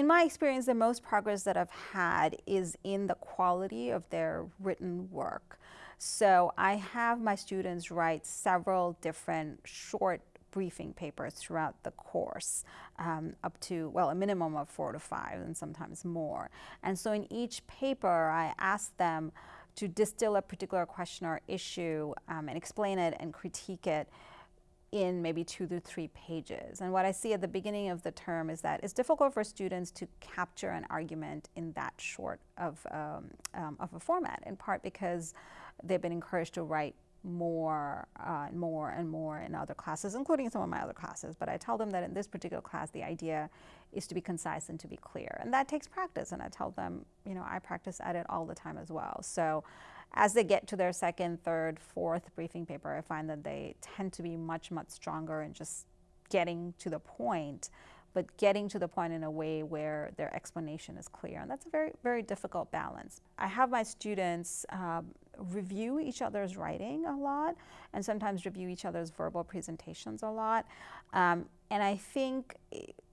in my experience, the most progress that I've had is in the quality of their written work. So I have my students write several different short briefing papers throughout the course, um, up to, well, a minimum of four to five and sometimes more. And so in each paper, I ask them to distill a particular question or issue um, and explain it and critique it in maybe two to three pages. And what I see at the beginning of the term is that it's difficult for students to capture an argument in that short of, um, um, of a format, in part because they've been encouraged to write more uh, and more and more in other classes, including some of my other classes. But I tell them that in this particular class, the idea is to be concise and to be clear. And that takes practice. And I tell them, you know, I practice at it all the time as well. So as they get to their second, third, fourth briefing paper, I find that they tend to be much, much stronger in just getting to the point but getting to the point in a way where their explanation is clear. And that's a very, very difficult balance. I have my students um, review each other's writing a lot and sometimes review each other's verbal presentations a lot. Um, and I think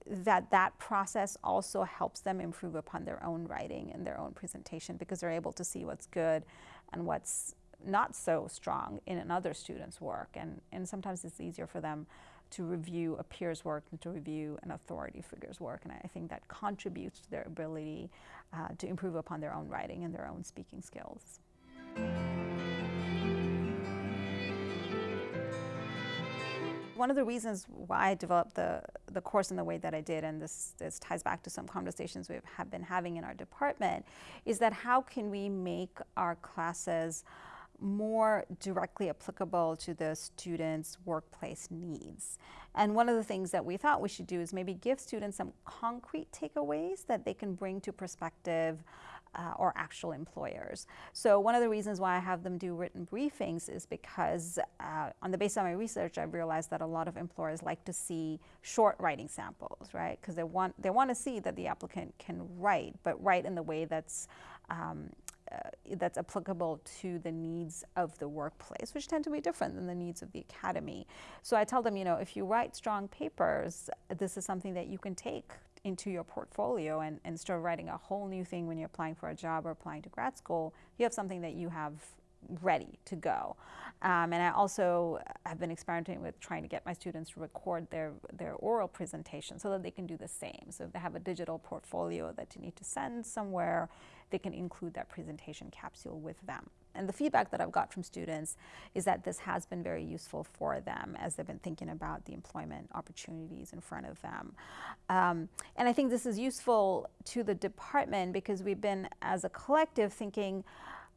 that that process also helps them improve upon their own writing and their own presentation because they're able to see what's good and what's not so strong in another student's work. And, and sometimes it's easier for them to review a peer's work than to review an authority figure's work. And I think that contributes to their ability uh, to improve upon their own writing and their own speaking skills. One of the reasons why I developed the, the course in the way that I did, and this, this ties back to some conversations we have been having in our department, is that how can we make our classes more directly applicable to the students' workplace needs. And one of the things that we thought we should do is maybe give students some concrete takeaways that they can bring to prospective uh, or actual employers. So one of the reasons why I have them do written briefings is because uh, on the basis of my research, I've realized that a lot of employers like to see short writing samples, right? Because they want, they want to see that the applicant can write, but write in the way that's um, uh, that's applicable to the needs of the workplace, which tend to be different than the needs of the academy. So I tell them, you know, if you write strong papers, this is something that you can take into your portfolio and, and start writing a whole new thing when you're applying for a job or applying to grad school. You have something that you have ready to go. Um, and I also have been experimenting with trying to get my students to record their, their oral presentation so that they can do the same. So if they have a digital portfolio that you need to send somewhere, they can include that presentation capsule with them. And the feedback that I've got from students is that this has been very useful for them as they've been thinking about the employment opportunities in front of them. Um, and I think this is useful to the department because we've been, as a collective, thinking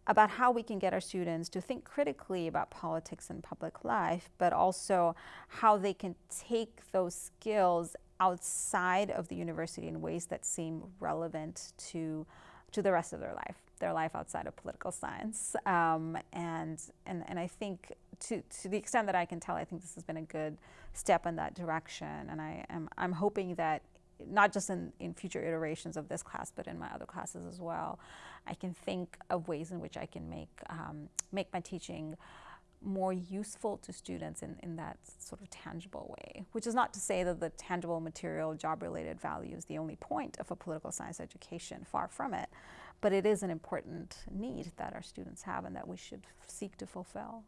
about how we can get our students to think critically about politics and public life, but also how they can take those skills outside of the university in ways that seem relevant to to the rest of their life, their life outside of political science. Um, and, and, and I think to, to the extent that I can tell, I think this has been a good step in that direction. And I am, I'm hoping that not just in, in future iterations of this class, but in my other classes as well, I can think of ways in which I can make, um, make my teaching more useful to students in, in that sort of tangible way, which is not to say that the tangible material job-related value is the only point of a political science education, far from it, but it is an important need that our students have and that we should seek to fulfill.